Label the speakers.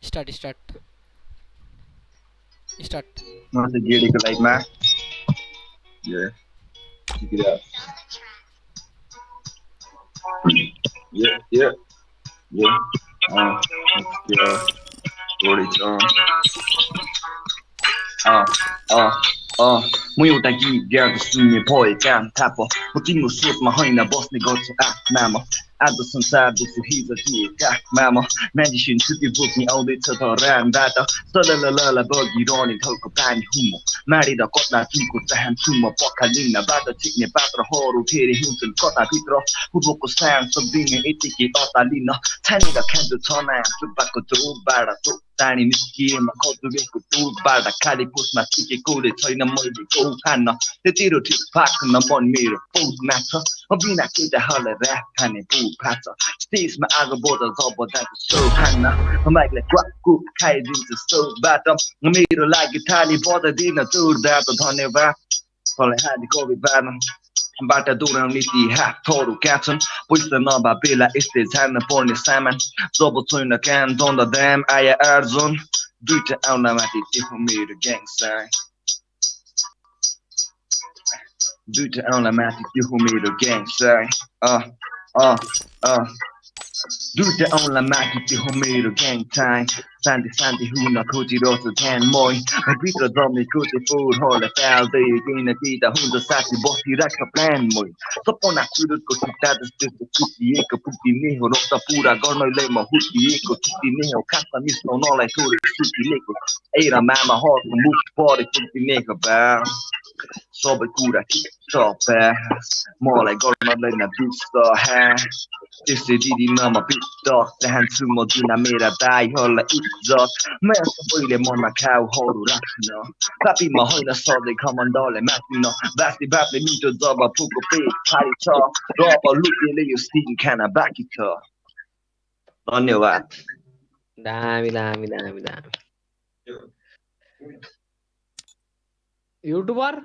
Speaker 1: start start. Start.
Speaker 2: Once the GD like yeah. Check it out. Yeah yeah. Yeah. Uh, yeah. Uh uh uh. uh. म एउटा गीत गाउँदा सुन्ने भए काम थाहा प म तिम्रो स्रोतमा होइन बस्ने गर्छु आत्मा म आज संसार देख्छु हिजो दिएका मामा म्याजिसियन छुट्टी बोक्ने आउँदैछ धरानबाट सलल बगिरहने ठाउँको पानी हुँ म माडेर कता तिनको चाहन्छु म पखालिनबाट छिक्ने पात्रहरू फेरि हिउँछन् कताभित्र पूर्वको सानो सक्दिने यतिकै अतालिन छानेर खाँदो छ नयाँ सुब्बाको चोबाट चोक टाढी निस्किएमा खजुरेको टुरबाट खाली पोस्टमा सिकेकोले छैन मैले खान त्यतिरो ठिक फाक्न मन मेरो पौधमा छ बिना केटाहरूलाई ऱ्याप खाने पौ फाछ स्टेजमा आगो बोध जब जान्छ सो खान्न माइकलाई क्वाकु खाइदिन्छ सोबाट मेरो लागि थाली बजाइदिन जोरदार त धन्यवाद तँलाई हाली कवि बार्न बाट दौडाउने ती हातहरू कहाँ छन् पैसा नभए बेला यस्तै झार्न पर्ने सामान जब छैन कान दन्द दाम आया आर्जन दुइटा आउला माथि त्यो मेरो gang due to automatic you who made a game say uh uh uh Dude online 그 호미로 갱타임 산디 산디 후나 고지로서 갱모이 비트로 덤이 고지 풀홀에 펠데 이기나 디다 혼자 사시 버티라카 플랜모이 소포나 쿠르코 키타드 스테스 쿠티에 그푸티 니호 록타 푸라 걸노 레모 후티에 코티티 니호 카타 미스노 노래 쿠르 쿠티 니코 에이라 마마 호스 무프 포리 쿠티 니코 바 Sobre kurek, csape Ma legalmad lenne bizta, he Tiszti didinam a bitta Tehen cumod dinamére bájhalla izzat Mert a bőle manna káu haru rakna Papi ma hajna szadék hamandale må Vászni bápli mint a daba pugo pék Párita Rapa lupi léjó stinkána bákita Nagyon jó át
Speaker 3: Dámi, dámi, dámi, dámi. Jó.
Speaker 4: YouTuber